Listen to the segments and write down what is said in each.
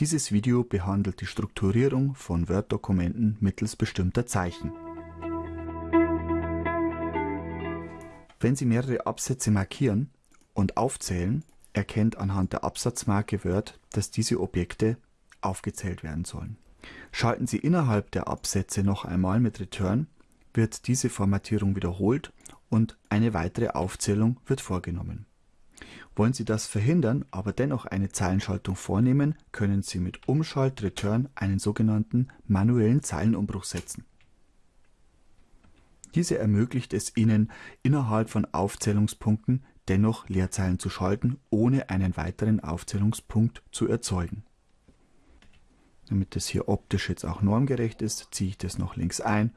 Dieses Video behandelt die Strukturierung von Word-Dokumenten mittels bestimmter Zeichen. Wenn Sie mehrere Absätze markieren und aufzählen, erkennt anhand der Absatzmarke Word, dass diese Objekte aufgezählt werden sollen. Schalten Sie innerhalb der Absätze noch einmal mit Return, wird diese Formatierung wiederholt und eine weitere Aufzählung wird vorgenommen. Wollen Sie das verhindern, aber dennoch eine Zeilenschaltung vornehmen, können Sie mit Umschalt Return einen sogenannten manuellen Zeilenumbruch setzen. Diese ermöglicht es Ihnen, innerhalb von Aufzählungspunkten dennoch Leerzeilen zu schalten, ohne einen weiteren Aufzählungspunkt zu erzeugen. Damit das hier optisch jetzt auch normgerecht ist, ziehe ich das noch links ein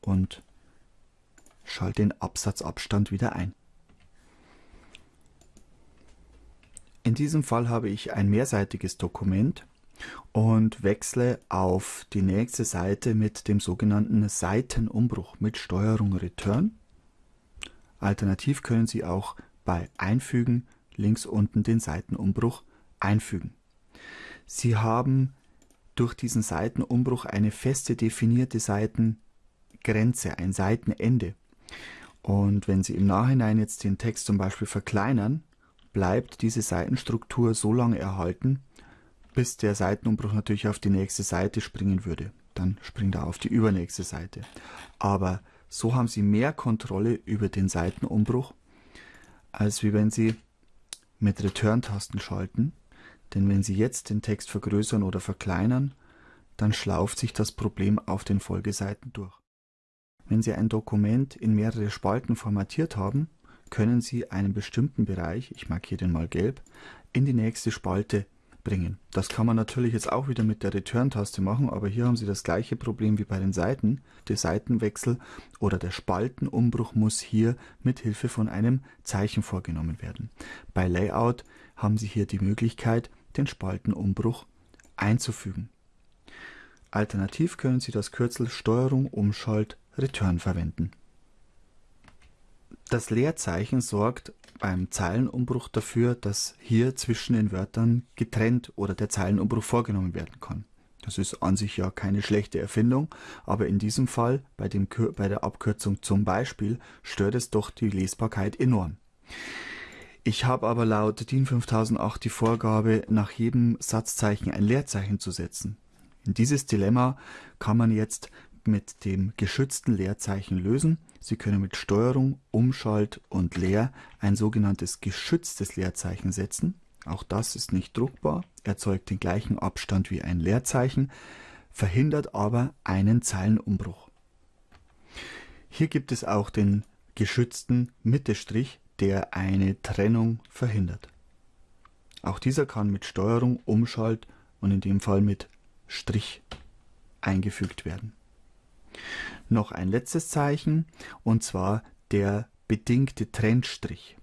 und schalte den Absatzabstand wieder ein. Diesem Fall habe ich ein mehrseitiges Dokument und wechsle auf die nächste Seite mit dem sogenannten Seitenumbruch mit Steuerung Return. Alternativ können Sie auch bei Einfügen links unten den Seitenumbruch einfügen. Sie haben durch diesen Seitenumbruch eine feste definierte Seitengrenze, ein Seitenende. Und wenn Sie im Nachhinein jetzt den Text zum Beispiel verkleinern, bleibt diese Seitenstruktur so lange erhalten, bis der Seitenumbruch natürlich auf die nächste Seite springen würde. Dann springt er auf die übernächste Seite. Aber so haben Sie mehr Kontrolle über den Seitenumbruch, als wie wenn Sie mit Return-Tasten schalten. Denn wenn Sie jetzt den Text vergrößern oder verkleinern, dann schlauft sich das Problem auf den Folgeseiten durch. Wenn Sie ein Dokument in mehrere Spalten formatiert haben, können Sie einen bestimmten Bereich, ich markiere den mal gelb, in die nächste Spalte bringen. Das kann man natürlich jetzt auch wieder mit der Return-Taste machen, aber hier haben Sie das gleiche Problem wie bei den Seiten. Der Seitenwechsel oder der Spaltenumbruch muss hier mit Hilfe von einem Zeichen vorgenommen werden. Bei Layout haben Sie hier die Möglichkeit, den Spaltenumbruch einzufügen. Alternativ können Sie das Kürzel Steuerung Umschalt Return verwenden. Das Leerzeichen sorgt beim Zeilenumbruch dafür, dass hier zwischen den Wörtern getrennt oder der Zeilenumbruch vorgenommen werden kann. Das ist an sich ja keine schlechte Erfindung, aber in diesem Fall, bei, dem, bei der Abkürzung zum Beispiel, stört es doch die Lesbarkeit enorm. Ich habe aber laut DIN 5008 die Vorgabe, nach jedem Satzzeichen ein Leerzeichen zu setzen. In dieses Dilemma kann man jetzt mit dem geschützten Leerzeichen lösen. Sie können mit Steuerung, Umschalt und Leer ein sogenanntes geschütztes Leerzeichen setzen. Auch das ist nicht druckbar, erzeugt den gleichen Abstand wie ein Leerzeichen, verhindert aber einen Zeilenumbruch. Hier gibt es auch den geschützten Mittestrich, der eine Trennung verhindert. Auch dieser kann mit Steuerung, Umschalt und in dem Fall mit Strich eingefügt werden. Noch ein letztes Zeichen und zwar der bedingte Trennstrich.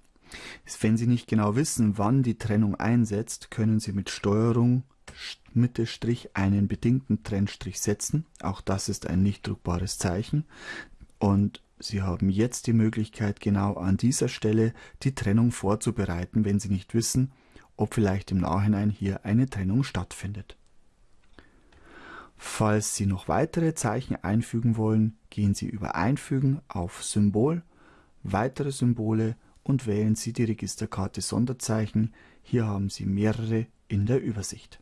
Wenn Sie nicht genau wissen, wann die Trennung einsetzt, können Sie mit Steuerung Mittelstrich einen bedingten Trennstrich setzen. Auch das ist ein nicht druckbares Zeichen. Und Sie haben jetzt die Möglichkeit, genau an dieser Stelle die Trennung vorzubereiten, wenn Sie nicht wissen, ob vielleicht im Nachhinein hier eine Trennung stattfindet. Falls Sie noch weitere Zeichen einfügen wollen, gehen Sie über Einfügen auf Symbol, weitere Symbole und wählen Sie die Registerkarte Sonderzeichen. Hier haben Sie mehrere in der Übersicht.